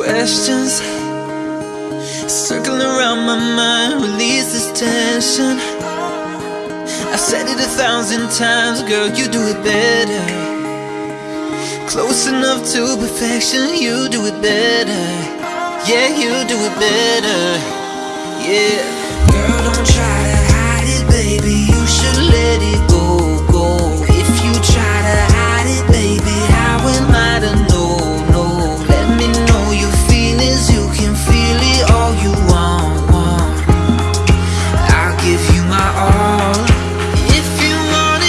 questions. Circling around my mind, release this tension. I've said it a thousand times, girl, you do it better. Close enough to perfection, you do it better. Yeah, you do it better. Yeah.